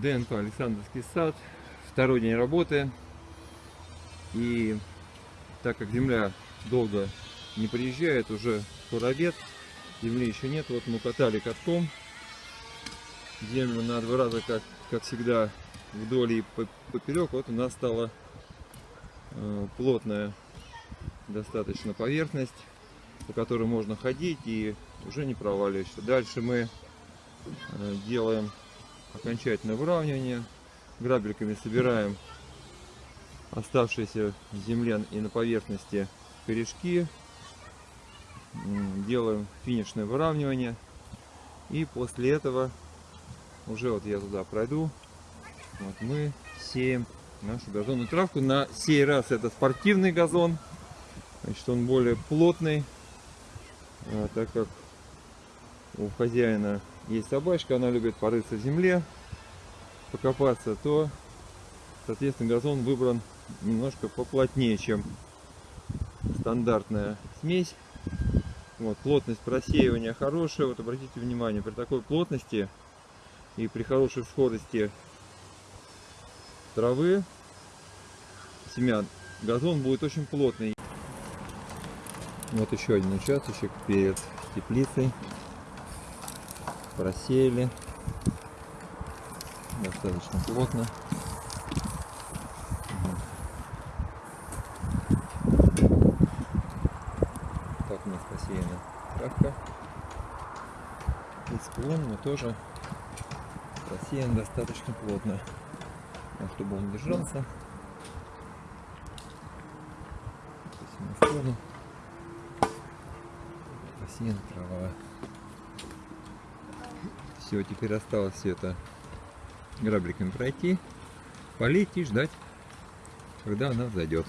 ДНК Александровский сад. Второй день работы. И так как земля долго не приезжает, уже скоро обед, земли еще нет. Вот мы катали катком землю на два раза, как, как всегда, вдоль и поперек. Вот у нас стала э, плотная достаточно поверхность, по которой можно ходить и уже не проваливаешься. Дальше мы э, делаем окончательное выравнивание. Грабельками собираем оставшиеся в земле и на поверхности корешки. Делаем финишное выравнивание. И после этого уже вот я туда пройду. Вот мы сеем нашу газонную травку. На сей раз это спортивный газон. Значит, он более плотный, а, так как у хозяина есть собачка, она любит порыться в земле, покопаться, то, соответственно, газон выбран немножко поплотнее, чем стандартная смесь. Вот, плотность просеивания хорошая. Вот обратите внимание, при такой плотности и при хорошей всходости травы, семян, газон будет очень плотный. Вот еще один участочек перед теплицей просеяли достаточно плотно. Так у нас посеяна травка. И склон мы тоже просеян достаточно плотно, чтобы он держался. Посеяна трава. Все, теперь осталось все это грабриками пройти, полить и ждать, когда она зайдет.